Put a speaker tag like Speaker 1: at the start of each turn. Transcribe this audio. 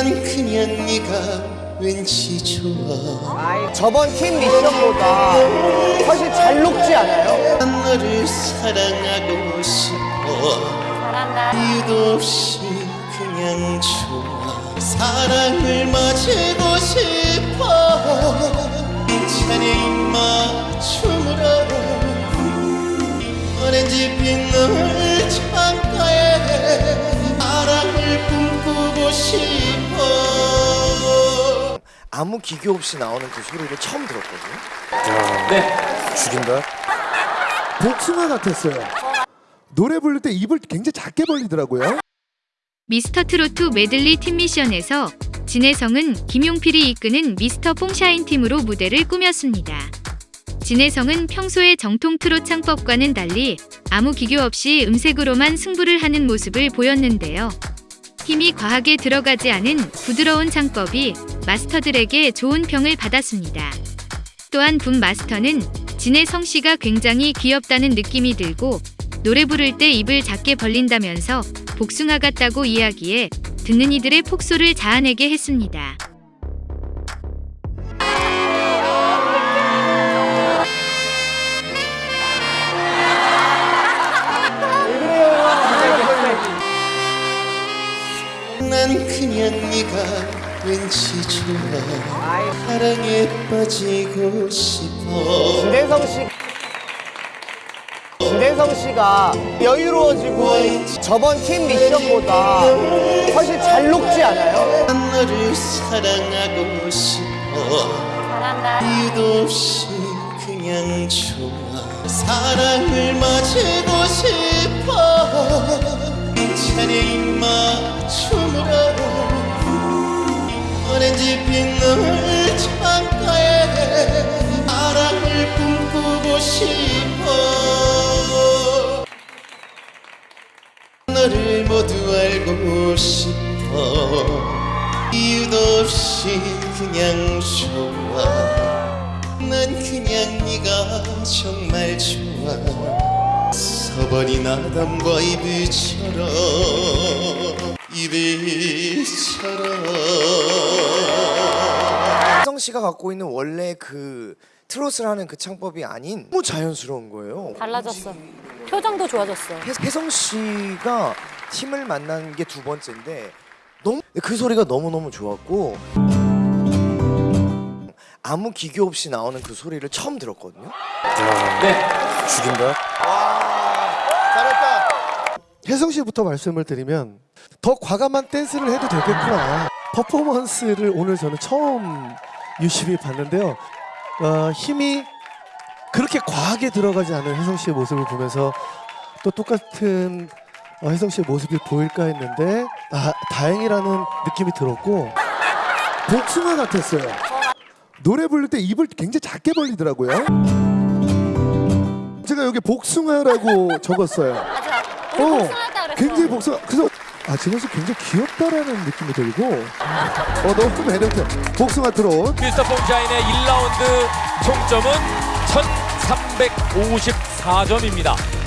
Speaker 1: 난 그냥 네가 왠지 좋아.
Speaker 2: 저번 팀 미션보다 훨씬 잘 녹지 않아요?
Speaker 1: 난 너를 사랑하고 싶어.
Speaker 3: 잘한다.
Speaker 1: 이유도 없이 그냥 좋아. 사랑을 맞이고 싶어. 괜찮아 입맞춤으로 오렌지빛 노을 싶어
Speaker 2: 아무 기교 없이 나오는 그 소리를 처음 들었거든요.
Speaker 4: 네.
Speaker 5: 죽인다. 복숭아 같았어요. 노래 부를 때 입을 굉장히 작게 벌리더라고요.
Speaker 6: 미스터 트로트 메들리 팀 미션에서 진혜성은 김용필이 이끄는 미스터 뽕샤인 팀으로 무대를 꾸몄습니다. 진혜성은 평소의 정통 트롯 창법과는 달리 아무 기교 없이 음색으로만 승부를 하는 모습을 보였는데요. 힘이 과하게 들어가지 않은 부드러운 창법이 마스터들에게 좋은 평을 받았습니다. 또한 분 마스터는 진혜성 씨가 굉장히 귀엽다는 느낌이 들고 노래 부를 때 입을 작게 벌린다면서 복숭아 같다고 이야기해 듣는 이들의 폭소를 자아내게 했습니다.
Speaker 1: 그냥 네가 왠지 좋아 사랑에 빠지고 싶어
Speaker 2: 진혜성 씨. 진혜성 씨가 여유로워지고 저번 팀 미션보다 훨씬 잘 녹지 않아요?
Speaker 1: 난 너를 사랑하고 싶어
Speaker 3: 잘한다.
Speaker 1: 이유도 없이 그냥 좋아 사랑을 오렌지빛 노을 창가에 사랑을 꿈꾸고 싶어. 너를 모두 알고 싶어. 이유도 없이 그냥 좋아. 난 그냥 네가 정말 좋아. 서버린 아담과 이브처럼
Speaker 2: 혜성 씨가 갖고 있는 원래 그 트롯을 하는 그 창법이 아닌 너무 자연스러운 거예요.
Speaker 3: 달라졌어. 표정도 좋아졌어.
Speaker 2: 혜- 혜성 씨가 팀을 만난 게 두 번째인데 너무 그 소리가 너무 너무 좋았고 아무 기교 없이 나오는 그 소리를 처음 들었거든요.
Speaker 4: 네.
Speaker 5: 죽인다.
Speaker 2: 잘했다.
Speaker 5: 혜성 씨부터 말씀을 드리면 더 과감한 댄스를 해도 되겠구나. 퍼포먼스를 오늘 저는 처음 유심히 봤는데요. 어, 힘이 그렇게 과하게 들어가지 않은 혜성 씨의 모습을 보면서 또 똑같은 어, 혜성 씨의 모습이 보일까 했는데 아, 다행이라는 느낌이 들었고 복숭아 같았어요. 노래 부를 때 입을 굉장히 작게 벌리더라고요. 제가 여기 복숭아라고 적었어요.
Speaker 3: 어.
Speaker 5: 굉장히 복숭아. 그래서 아, 저 녀석 굉장히 귀엽다라는 느낌이 들고 어, 너무 매력적. 복숭아 트롯.
Speaker 4: 미스터 뽕샤인의 1라운드 총점은 1354점입니다.